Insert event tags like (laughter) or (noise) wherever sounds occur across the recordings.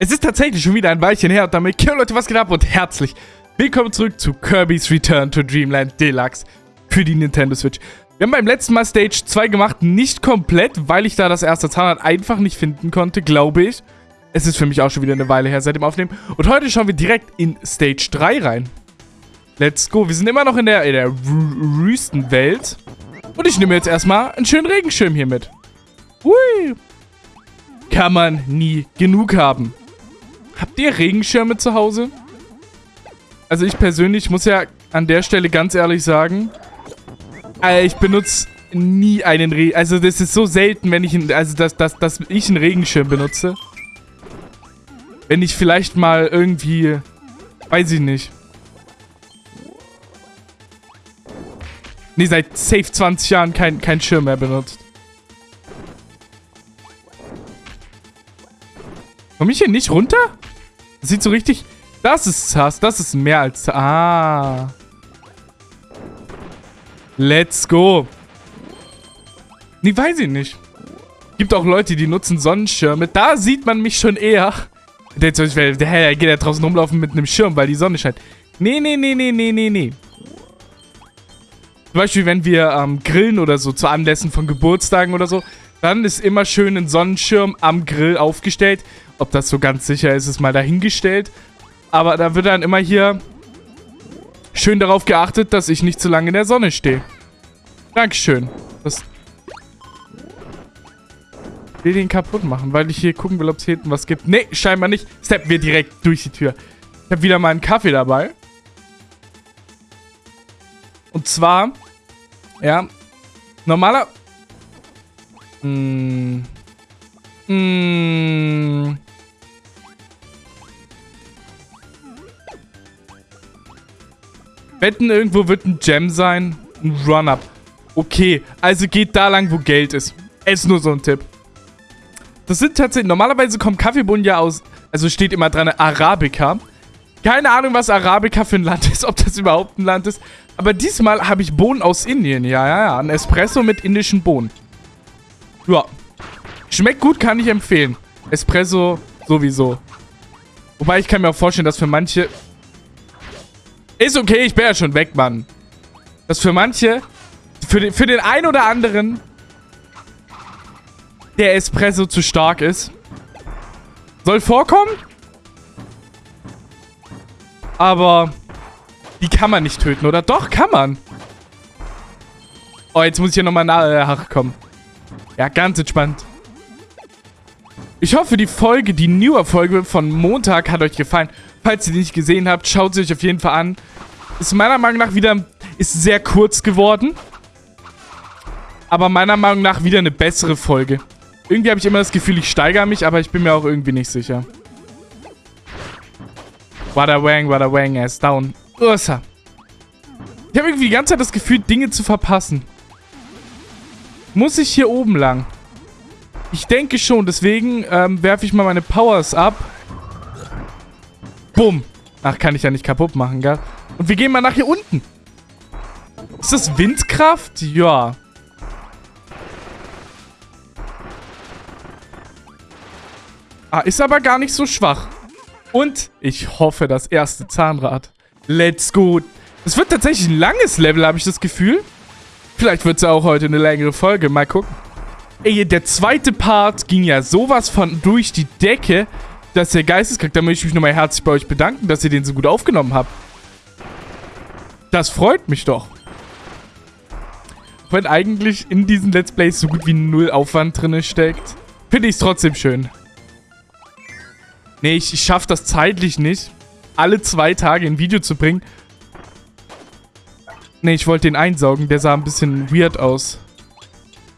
Es ist tatsächlich schon wieder ein Weilchen her und damit, okay, Leute, was geht ab und herzlich willkommen zurück zu Kirby's Return to Dreamland Deluxe für die Nintendo Switch. Wir haben beim letzten Mal Stage 2 gemacht, nicht komplett, weil ich da das erste Zahnrad einfach nicht finden konnte, glaube ich. Es ist für mich auch schon wieder eine Weile her seit dem Aufnehmen. Und heute schauen wir direkt in Stage 3 rein. Let's go. Wir sind immer noch in der, in der Wüstenwelt. Und ich nehme jetzt erstmal einen schönen Regenschirm hier mit. Hui. Kann man nie genug haben. Habt ihr Regenschirme zu Hause? Also ich persönlich muss ja an der Stelle ganz ehrlich sagen, äh, ich benutze nie einen Regen... Also das ist so selten, wenn ich... Einen, also dass, dass, dass ich einen Regenschirm benutze. Wenn ich vielleicht mal irgendwie... Weiß ich nicht. Nee, seit safe 20 Jahren kein, kein Schirm mehr benutzt. Komm ich hier nicht runter? Sieht so richtig... Das ist Sass. Das ist mehr als... Ah. Let's go. Nee, weiß ich nicht. Gibt auch Leute, die nutzen Sonnenschirme. Da sieht man mich schon eher. Der, der, der geht ja draußen rumlaufen mit einem Schirm, weil die Sonne scheint. Nee, nee, nee, nee, nee, nee, nee. Zum Beispiel, wenn wir ähm, grillen oder so, zu Anlässen von Geburtstagen oder so, dann ist immer schön ein Sonnenschirm am Grill aufgestellt. Ob das so ganz sicher ist, ist mal dahingestellt. Aber da wird dann immer hier schön darauf geachtet, dass ich nicht zu lange in der Sonne stehe. Dankeschön. Das ich will den kaputt machen, weil ich hier gucken will, ob es hier hinten was gibt. Nee, scheinbar nicht. Steppen wir direkt durch die Tür. Ich habe wieder mal einen Kaffee dabei. Und zwar, ja, normaler... Hm, hm, Wetten, irgendwo wird ein Gem sein. Ein Run-Up. Okay, also geht da lang, wo Geld ist. Ist nur so ein Tipp. Das sind tatsächlich... Normalerweise kommen Kaffeebohnen ja aus... Also steht immer dran Arabica. Keine Ahnung, was Arabica für ein Land ist. Ob das überhaupt ein Land ist. Aber diesmal habe ich Bohnen aus Indien. Ja, ja, ja. Ein Espresso mit indischen Bohnen. Ja. Schmeckt gut, kann ich empfehlen. Espresso sowieso. Wobei ich kann mir auch vorstellen, dass für manche ist okay, ich bin ja schon weg, Mann. Das für manche, für den, für den einen oder anderen, der Espresso zu stark ist. Soll vorkommen. Aber die kann man nicht töten, oder? Doch, kann man. Oh, jetzt muss ich hier nochmal nachkommen. Äh, ja, ganz entspannt. Ich hoffe, die Folge, die Newer-Folge von Montag hat euch gefallen. Falls ihr die nicht gesehen habt, schaut sie euch auf jeden Fall an. Ist meiner Meinung nach wieder... Ist sehr kurz geworden. Aber meiner Meinung nach wieder eine bessere Folge. Irgendwie habe ich immer das Gefühl, ich steigere mich, aber ich bin mir auch irgendwie nicht sicher. Wada wang, wada wang, ist down. Ursa. Ich habe irgendwie die ganze Zeit das Gefühl, Dinge zu verpassen. Muss ich hier oben lang? Ich denke schon, deswegen ähm, werfe ich mal meine Powers ab. Bumm. Ach, kann ich ja nicht kaputt machen, gell? Und wir gehen mal nach hier unten. Ist das Windkraft? Ja. Ah, ist aber gar nicht so schwach. Und ich hoffe, das erste Zahnrad. Let's go. Es wird tatsächlich ein langes Level, habe ich das Gefühl. Vielleicht wird es auch heute eine längere Folge. Mal gucken. Ey, der zweite Part ging ja sowas von durch die Decke dass der Geisteskrank. Da möchte ich mich nochmal herzlich bei euch bedanken, dass ihr den so gut aufgenommen habt. Das freut mich doch. Wenn eigentlich in diesen Let's Plays so gut wie null Aufwand drin steckt, finde ich es trotzdem schön. Nee, ich, ich schaffe das zeitlich nicht, alle zwei Tage ein Video zu bringen. Nee, ich wollte den einsaugen. Der sah ein bisschen weird aus.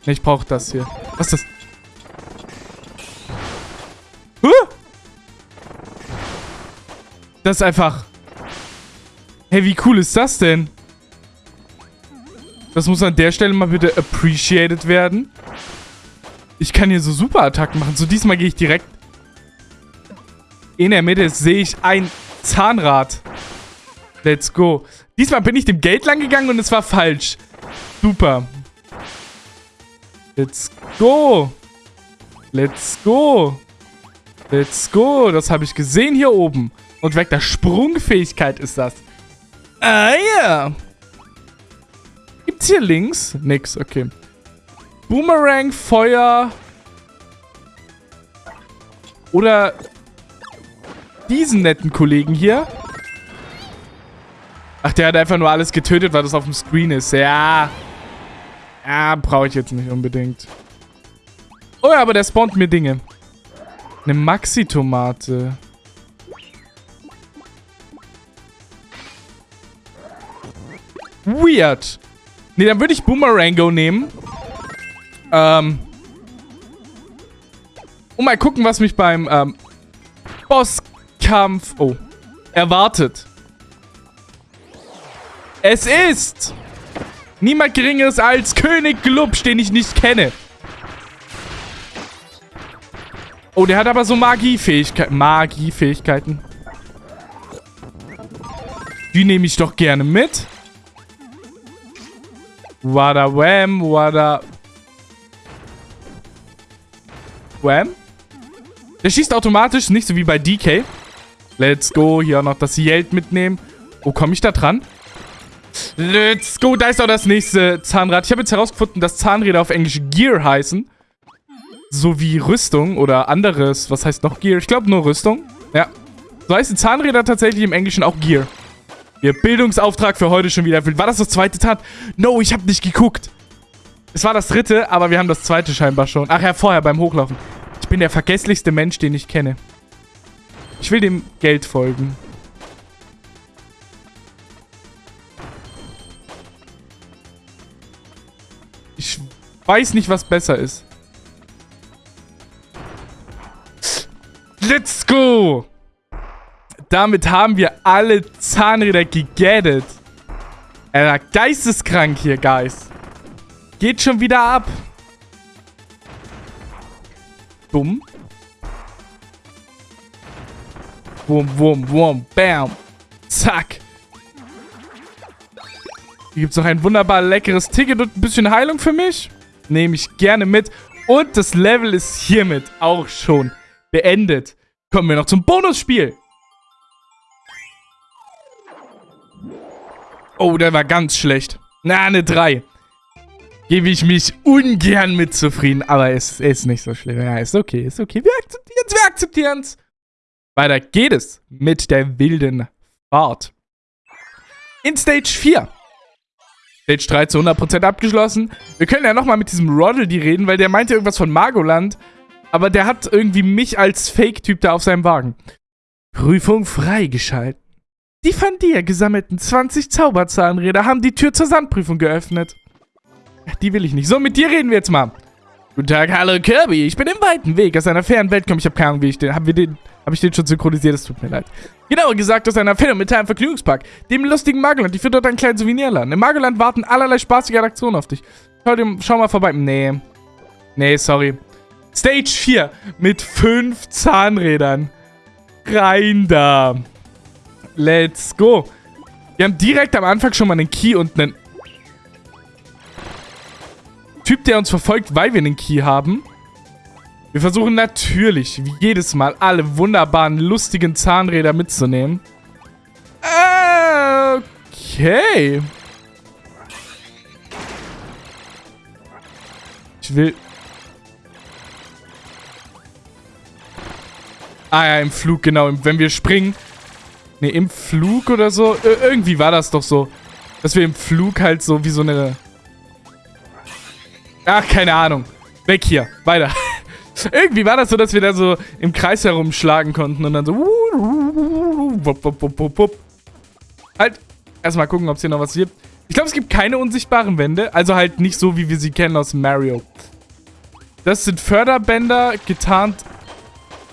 Nee, ich brauche das hier. Was ist das? Huh? Das ist einfach... Hey, wie cool ist das denn? Das muss an der Stelle mal bitte appreciated werden. Ich kann hier so Superattacken machen. So, diesmal gehe ich direkt... In der Mitte sehe ich ein Zahnrad. Let's go. Diesmal bin ich dem Geld lang gegangen und es war falsch. Super. Let's go. Let's go. Let's go. Das habe ich gesehen hier oben. Und weg der Sprungfähigkeit ist das. Ah ja. Gibt's hier links? Nix, okay. Boomerang, Feuer. Oder diesen netten Kollegen hier. Ach, der hat einfach nur alles getötet, weil das auf dem Screen ist. Ja. Ja, brauche ich jetzt nicht unbedingt. Oh ja, aber der spawnt mir Dinge. Eine Maxi-Tomate. Weird. Nee, dann würde ich Boomerango nehmen. Ähm. Und mal gucken, was mich beim ähm, Bosskampf... Oh. Erwartet. Es ist... Niemand Geringeres als König Glubsch, den ich nicht kenne. Oh, der hat aber so Magiefähigkeiten. Magiefähigkeiten. Die nehme ich doch gerne mit. Wada wham, wada... Wham? Der schießt automatisch, nicht so wie bei DK. Let's go. Hier auch noch das Yeld mitnehmen. Wo komme ich da dran? Let's go. Da ist auch das nächste Zahnrad. Ich habe jetzt herausgefunden, dass Zahnräder auf Englisch Gear heißen. So wie Rüstung oder anderes. Was heißt noch Gear? Ich glaube nur Rüstung. Ja. So heißen Zahnräder tatsächlich im Englischen auch Gear. Ihr Bildungsauftrag für heute schon wieder erfüllt. War das das zweite Zahn? No, ich habe nicht geguckt. Es war das dritte, aber wir haben das zweite scheinbar schon. Ach ja, vorher beim Hochlaufen. Ich bin der vergesslichste Mensch, den ich kenne. Ich will dem Geld folgen. Weiß nicht, was besser ist. Let's go! Damit haben wir alle Zahnräder gegettet. Er geisteskrank hier, Guys. Geht schon wieder ab. Dumm. Wum, wum, wum, bam. Zack. Hier gibt es noch ein wunderbar leckeres Ticket und ein bisschen Heilung für mich. Nehme ich gerne mit. Und das Level ist hiermit auch schon beendet. Kommen wir noch zum Bonusspiel. Oh, der war ganz schlecht. Na, eine 3. Gebe ich mich ungern mit zufrieden. Aber es ist nicht so schlimm. Ja, ist okay, ist okay. Wir akzeptieren es, wir akzeptieren es. Weiter geht es mit der wilden Fahrt. In Stage 4. Stage 3 zu 100% abgeschlossen. Wir können ja nochmal mit diesem Roddle reden, weil der meinte irgendwas von Magoland. Aber der hat irgendwie mich als Fake-Typ da auf seinem Wagen. Prüfung freigeschalten. Die von dir gesammelten 20 Zauberzahnräder haben die Tür zur Sandprüfung geöffnet. Die will ich nicht. So, mit dir reden wir jetzt mal. Guten Tag, hallo Kirby. Ich bin im weiten Weg aus einer fernen Welt gekommen. Ich habe keine Ahnung, wie ich den... Haben wir den... Habe ich den schon synchronisiert? Es tut mir leid. Genauer gesagt aus einer phänomenalen Vergnügungspark, dem lustigen Magoland. Ich führe dort einen kleinen Souvenirladen. Im Magoland warten allerlei spaßige Aktionen auf dich. Schau, dir, schau mal vorbei. Nee. Nee, sorry. Stage 4 mit 5 Zahnrädern. Rein da. Let's go. Wir haben direkt am Anfang schon mal einen Key und einen Typ, der uns verfolgt, weil wir einen Key haben. Wir versuchen natürlich, wie jedes Mal, alle wunderbaren, lustigen Zahnräder mitzunehmen. Okay. Ich will... Ah ja, im Flug, genau. Wenn wir springen. Ne, im Flug oder so. Ir irgendwie war das doch so. Dass wir im Flug halt so wie so eine... Ach, keine Ahnung. Weg hier. Weiter. (laughs) Irgendwie war das so, dass wir da so im Kreis herumschlagen konnten und dann so... Halt, erstmal gucken, ob es hier noch was gibt. Ich glaube, es gibt keine unsichtbaren Wände. Also halt nicht so, wie wir sie kennen aus Mario. Das sind Förderbänder, getarnt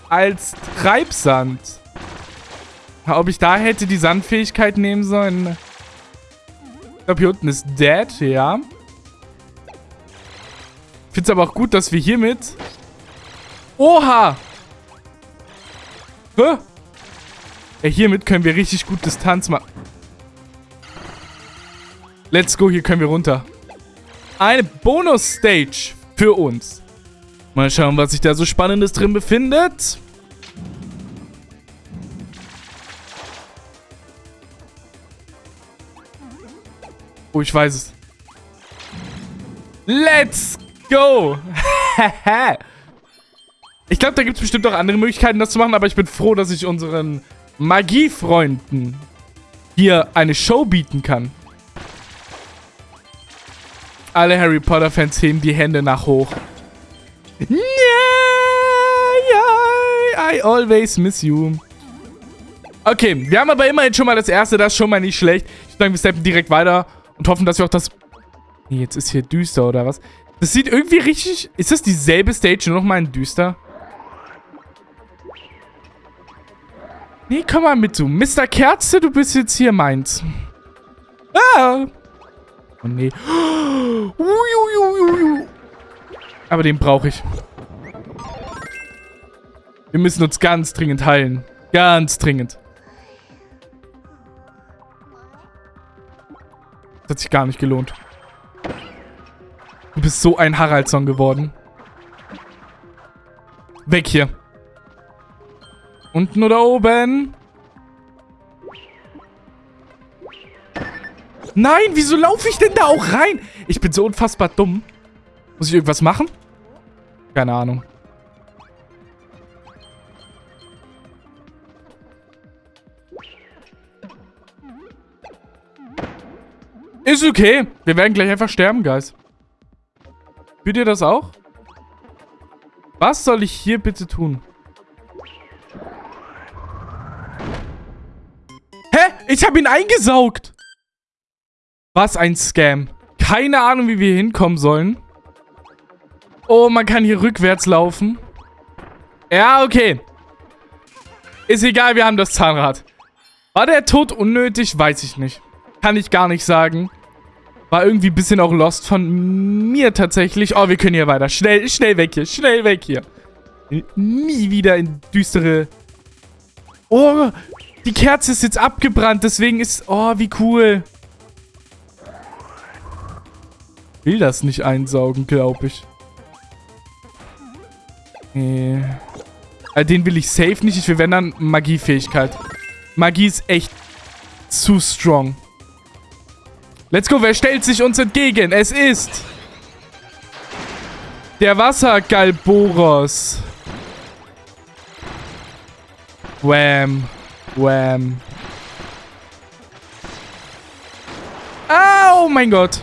als Treibsand. Ob ich da hätte die Sandfähigkeit nehmen sollen? Ich glaube, hier unten ist Dead, ja. Ich finde es aber auch gut, dass wir hiermit Oha! Hä? Ja, hiermit können wir richtig gut Distanz machen. Let's go, hier können wir runter. Eine Bonus-Stage für uns. Mal schauen, was sich da so Spannendes drin befindet. Oh, ich weiß es. Let's go! (laughs) Hehe! Ich glaube, da gibt es bestimmt auch andere Möglichkeiten, das zu machen, aber ich bin froh, dass ich unseren Magiefreunden hier eine Show bieten kann. Alle Harry Potter-Fans heben die Hände nach hoch. Yeah, I always miss you. Okay, wir haben aber immerhin schon mal das erste, das ist schon mal nicht schlecht. Ich würde sagen, wir steppen direkt weiter und hoffen, dass wir auch das... Nee, jetzt ist hier düster, oder was? Das sieht irgendwie richtig... Ist das dieselbe Stage, nur noch mal in düster? Nee, komm mal mit, du. Mr. Kerze, du bist jetzt hier meins. Ah! Oh, nee. Aber den brauche ich. Wir müssen uns ganz dringend heilen. Ganz dringend. Das hat sich gar nicht gelohnt. Du bist so ein Haraldsson geworden. Weg hier. Unten oder oben? Nein, wieso laufe ich denn da auch rein? Ich bin so unfassbar dumm. Muss ich irgendwas machen? Keine Ahnung. Ist okay. Wir werden gleich einfach sterben, Guys. Fühlt ihr das auch? Was soll ich hier bitte tun? Ich habe ihn eingesaugt. Was ein Scam. Keine Ahnung, wie wir hinkommen sollen. Oh, man kann hier rückwärts laufen. Ja, okay. Ist egal, wir haben das Zahnrad. War der Tod unnötig? Weiß ich nicht. Kann ich gar nicht sagen. War irgendwie ein bisschen auch lost von mir tatsächlich. Oh, wir können hier weiter. Schnell, schnell weg hier. Schnell weg hier. Nie wieder in düstere... Oh, die Kerze ist jetzt abgebrannt. Deswegen ist... Oh, wie cool will das nicht einsaugen, glaube ich. Nee. Äh, den will ich safe nicht. Ich will, wenn dann, Magiefähigkeit. Magie ist echt zu strong. Let's go. Wer stellt sich uns entgegen? Es ist... Der Wassergalboros. Wham. Wham. Oh mein Gott.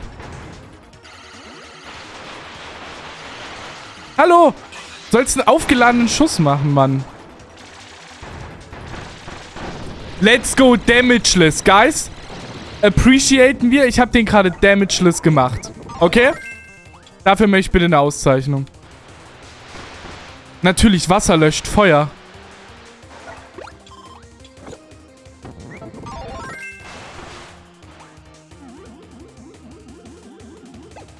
Hallo! Sollst einen aufgeladenen Schuss machen, Mann. Let's go damageless, guys. Appreciaten wir. Ich habe den gerade damageless gemacht. Okay? Dafür möchte ich bitte eine Auszeichnung. Natürlich, Wasser löscht Feuer.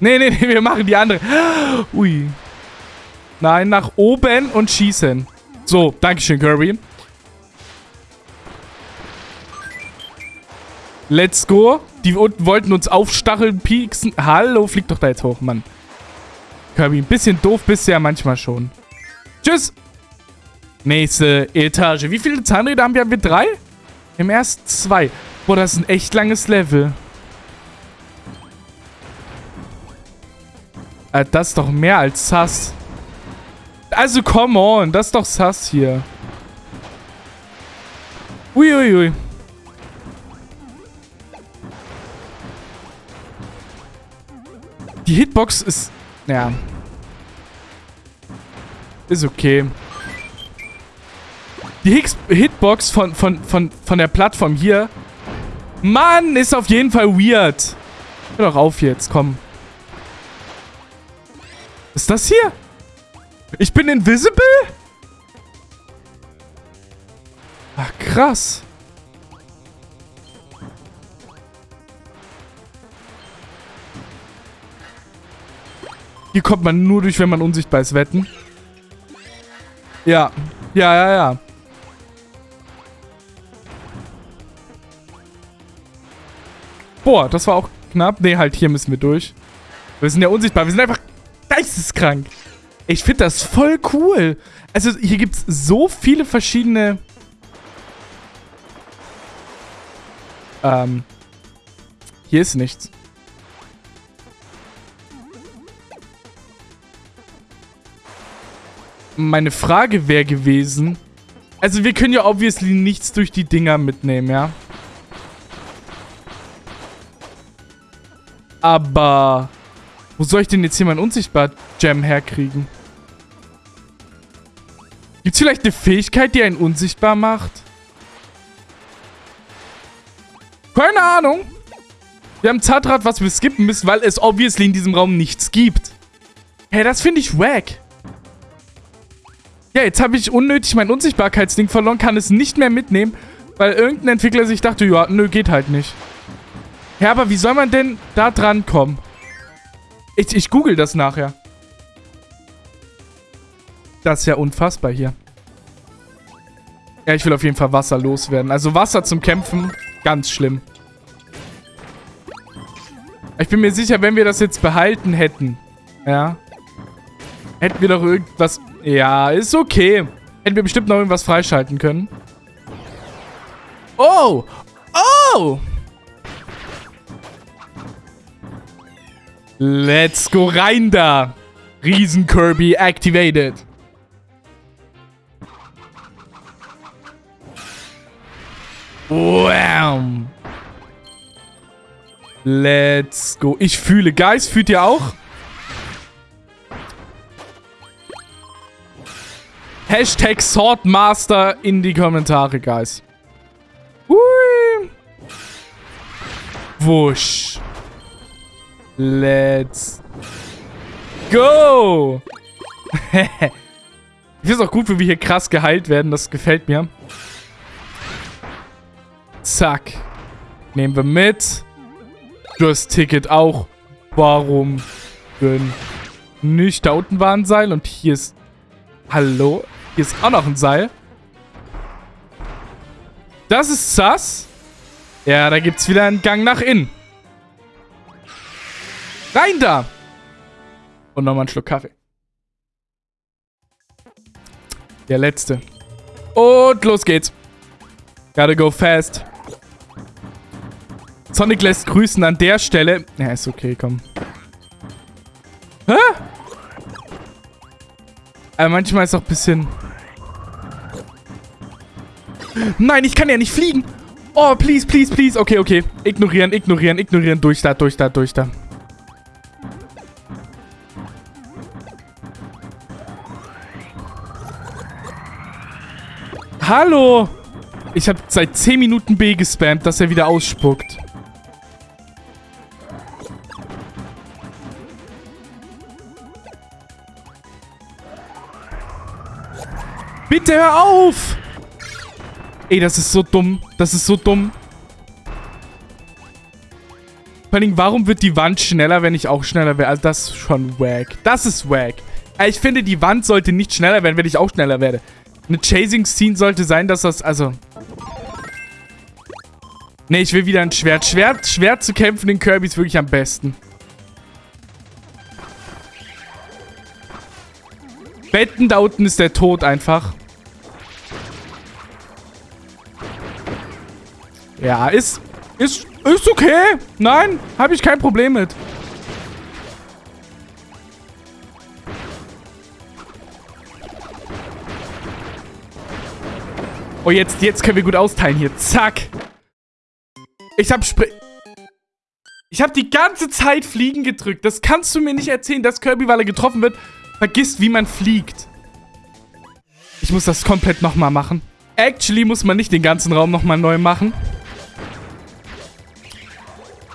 Nee, nee, nee, wir machen die andere. Ui. Nein, nach oben und schießen. So, Dankeschön, Kirby. Let's go. Die unten wollten uns aufstacheln, pieksen. Hallo, flieg doch da jetzt hoch, Mann. Kirby, ein bisschen doof bist du ja manchmal schon. Tschüss. Nächste Etage. Wie viele Zahnräder haben wir? Haben wir drei? Im ersten zwei. Boah, das ist ein echt langes Level. Das ist doch mehr als Sass. Also, come on. Das ist doch sass hier. Uiuiui. Ui, ui. Die Hitbox ist... Ja. Ist okay. Die Hitbox von, von, von, von der Plattform hier... Mann, ist auf jeden Fall weird. Hör doch auf jetzt, komm. Ist das hier? Ich bin invisible? Ach, krass. Hier kommt man nur durch, wenn man unsichtbar ist, wetten? Ja. Ja, ja, ja. Boah, das war auch knapp. Nee, halt, hier müssen wir durch. Wir sind ja unsichtbar. Wir sind einfach geisteskrank. Ich finde das voll cool. Also hier gibt es so viele verschiedene... Ähm. Hier ist nichts. Meine Frage wäre gewesen... Also wir können ja obviously nichts durch die Dinger mitnehmen, ja? Aber... Wo soll ich denn jetzt hier mein Unsichtbar-Gem herkriegen? Gibt es vielleicht eine Fähigkeit, die einen unsichtbar macht? Keine Ahnung. Wir haben Zahnrad, was wir skippen müssen, weil es obviously in diesem Raum nichts gibt. Hey, das finde ich wack. Ja, jetzt habe ich unnötig mein Unsichtbarkeitsding verloren, kann es nicht mehr mitnehmen, weil irgendein Entwickler sich dachte, ja, nö, geht halt nicht. Ja, aber wie soll man denn da dran kommen? Ich, ich google das nachher. Das ist ja unfassbar hier. Ja, ich will auf jeden Fall Wasser loswerden. Also Wasser zum Kämpfen, ganz schlimm. Ich bin mir sicher, wenn wir das jetzt behalten hätten, ja, hätten wir doch irgendwas... Ja, ist okay. Hätten wir bestimmt noch irgendwas freischalten können. Oh! Oh! Let's go rein da. Riesen Kirby activated. Wham. Let's go. Ich fühle. Guys, fühlt ihr auch? Hashtag Swordmaster in die Kommentare, Guys. Hui. Wusch. Let's go. (laughs) ich finde es auch gut, wie wir hier krass geheilt werden. Das gefällt mir. Zack. Nehmen wir mit. Das Ticket auch. Warum denn nicht? Da unten war ein Seil und hier ist... Hallo? Hier ist auch noch ein Seil. Das ist sass. Ja, da gibt es wieder einen Gang nach innen. Rein da! Und nochmal einen Schluck Kaffee. Der letzte. Und los geht's. Gotta go fast. Sonic lässt grüßen an der Stelle. Ja, ist okay, komm. Hä? Aber manchmal ist auch ein bisschen... Nein, ich kann ja nicht fliegen. Oh, please, please, please. Okay, okay. Ignorieren, ignorieren, ignorieren. Durch da, durch da, durch da. Hallo! Ich habe seit 10 Minuten B gespammt, dass er wieder ausspuckt. Bitte hör auf! Ey, das ist so dumm. Das ist so dumm. Vor allem, warum wird die Wand schneller, wenn ich auch schneller werde? Also, das ist schon wack. Das ist wack. Ich finde, die Wand sollte nicht schneller werden, wenn ich auch schneller werde. Eine Chasing-Scene sollte sein, dass das, also... Ne, ich will wieder ein Schwert. Schwert, Schwert zu kämpfen in Kirby ist wirklich am besten. Betten, da unten ist der Tod einfach. Ja, ist, ist, ist okay. Nein, habe ich kein Problem mit. Oh, jetzt, jetzt können wir gut austeilen hier. Zack. Ich hab Spr Ich hab die ganze Zeit Fliegen gedrückt. Das kannst du mir nicht erzählen, dass Kirby, weil er getroffen wird, vergisst, wie man fliegt. Ich muss das komplett nochmal machen. Actually muss man nicht den ganzen Raum nochmal neu machen.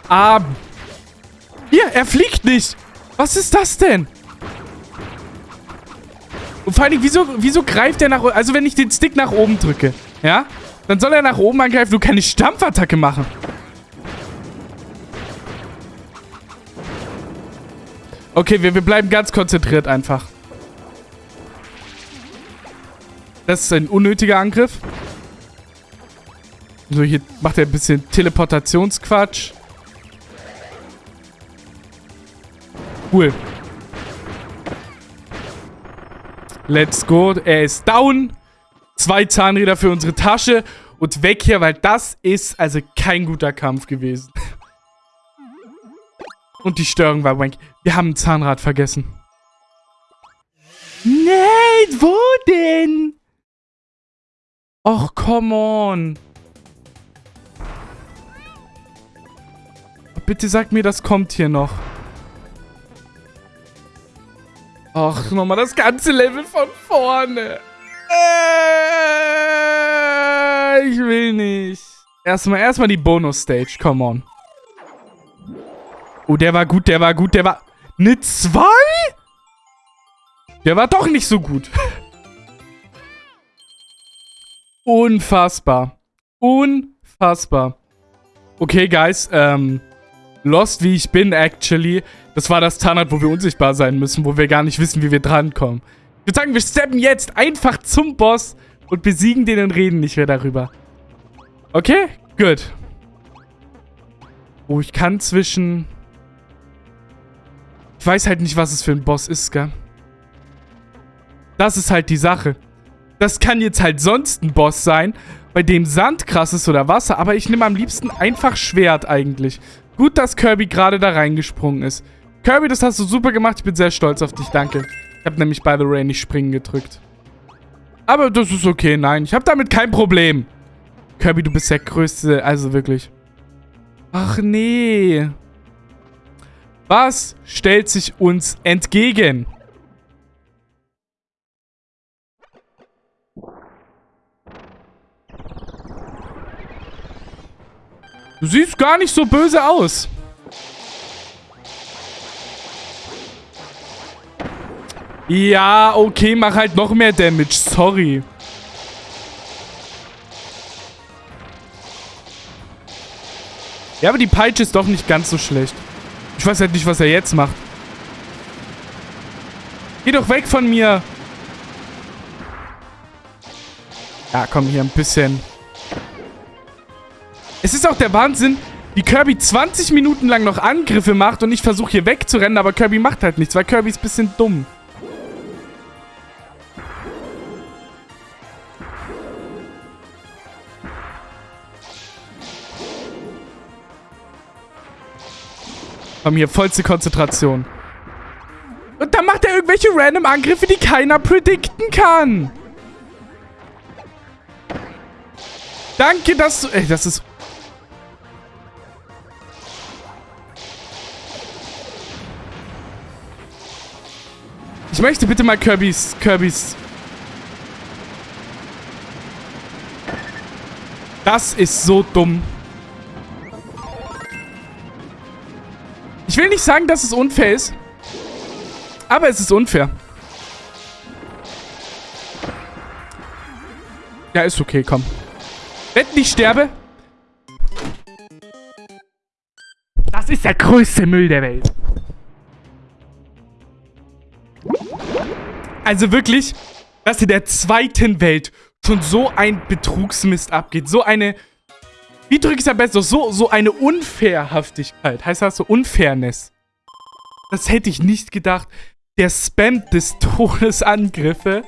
Ah. Hier, er fliegt nicht. Was ist das denn? Und vor allem, wieso, wieso greift er nach oben? Also wenn ich den Stick nach oben drücke, ja? Dann soll er nach oben angreifen. Du keine Stampfattacke machen. Okay, wir, wir bleiben ganz konzentriert einfach. Das ist ein unnötiger Angriff. So, hier macht er ein bisschen Teleportationsquatsch. Cool. Let's go. Er ist down. Zwei Zahnräder für unsere Tasche. Und weg hier, weil das ist also kein guter Kampf gewesen. Und die Störung war wank. Wir haben ein Zahnrad vergessen. Nein! Wo denn? Och, come on. Bitte sag mir, das kommt hier noch. Ach, nochmal das ganze Level von vorne. Äh, ich will nicht. Erstmal, erstmal die Bonus-Stage. Come on. Oh, der war gut, der war gut, der war... Eine 2? Der war doch nicht so gut. (laughs) Unfassbar. Unfassbar. Okay, Guys, ähm... Lost wie ich bin, actually. Das war das Tarnat, wo wir unsichtbar sein müssen, wo wir gar nicht wissen, wie wir drankommen. Ich würde sagen, wir steppen jetzt einfach zum Boss und besiegen den und reden nicht mehr darüber. Okay, gut. Oh, ich kann zwischen... Ich weiß halt nicht, was es für ein Boss ist, gell? Das ist halt die Sache. Das kann jetzt halt sonst ein Boss sein, bei dem Sand krass ist oder Wasser, aber ich nehme am liebsten einfach Schwert eigentlich. Gut, dass Kirby gerade da reingesprungen ist. Kirby, das hast du super gemacht. Ich bin sehr stolz auf dich. Danke. Ich habe nämlich, by the way, nicht springen gedrückt. Aber das ist okay. Nein, ich habe damit kein Problem. Kirby, du bist der Größte. Also wirklich. Ach nee. Was stellt sich uns entgegen? Du siehst gar nicht so böse aus. Ja, okay, mach halt noch mehr Damage. Sorry. Ja, aber die Peitsche ist doch nicht ganz so schlecht. Ich weiß halt nicht, was er jetzt macht. Geh doch weg von mir. Ja, komm, hier ein bisschen es ist auch der Wahnsinn, wie Kirby 20 Minuten lang noch Angriffe macht und ich versuche hier wegzurennen, aber Kirby macht halt nichts, weil Kirby ist ein bisschen dumm. Komm hier, vollste Konzentration. Und dann macht er irgendwelche random Angriffe, die keiner predikten kann. Danke, dass du... Ey, das ist Ich möchte bitte mal Kirby's... Kirby's... Das ist so dumm. Ich will nicht sagen, dass es unfair ist. Aber es ist unfair. Ja, ist okay, komm. Wenn ich sterbe. Das ist der größte Müll der Welt. Also wirklich, dass in der zweiten Welt schon so ein Betrugsmist abgeht. So eine, wie drücke ich es am besten? So, so eine Unfairhaftigkeit. Heißt das so Unfairness? Das hätte ich nicht gedacht. Der Spam des Todesangriffe.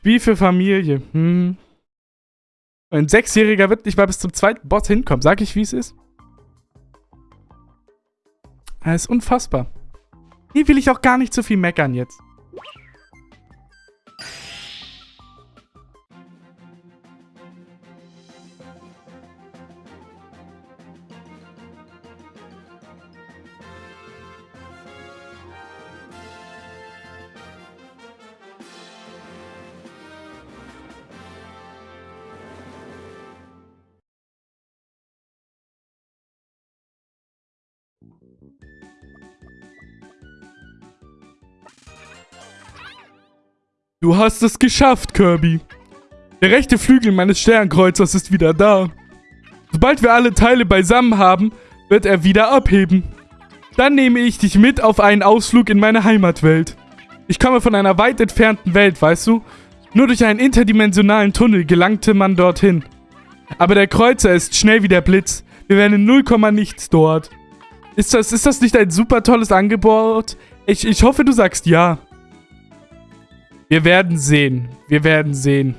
Wie für Familie. Hm. Ein Sechsjähriger wird nicht mal bis zum zweiten Boss hinkommen. Sag ich, wie es ist? Das ist unfassbar. Hier will ich auch gar nicht zu viel meckern jetzt. Du hast es geschafft, Kirby. Der rechte Flügel meines Sternkreuzers ist wieder da. Sobald wir alle Teile beisammen haben, wird er wieder abheben. Dann nehme ich dich mit auf einen Ausflug in meine Heimatwelt. Ich komme von einer weit entfernten Welt, weißt du? Nur durch einen interdimensionalen Tunnel gelangte man dorthin. Aber der Kreuzer ist schnell wie der Blitz. Wir werden in 0, nichts dort. Ist das, ist das nicht ein super tolles Angebot? Ich, ich hoffe, du sagst ja. Wir werden sehen. Wir werden sehen.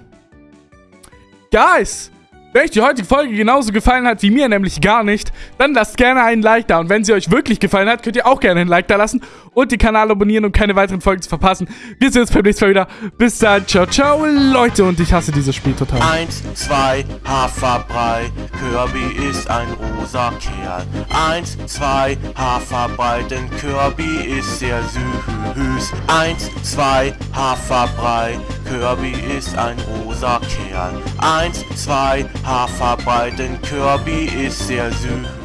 Guys, Wenn euch die heutige Folge genauso gefallen hat wie mir, nämlich gar nicht, dann lasst gerne einen Like da. Und wenn sie euch wirklich gefallen hat, könnt ihr auch gerne einen Like da lassen und den Kanal abonnieren, um keine weiteren Folgen zu verpassen. Wir sehen uns beim nächsten Mal wieder. Bis dann, ciao, ciao, Leute. Und ich hasse dieses Spiel total. Eins, zwei, Haferbrei, Kirby ist ein rosa Kerl. Eins, zwei, Haferbrei, denn Kirby ist sehr süß. Eins, zwei, Haferbrei, Kirby ist ein rosa Kerl. Eins, zwei, Haferbrei, denn Kirby ist sehr süß.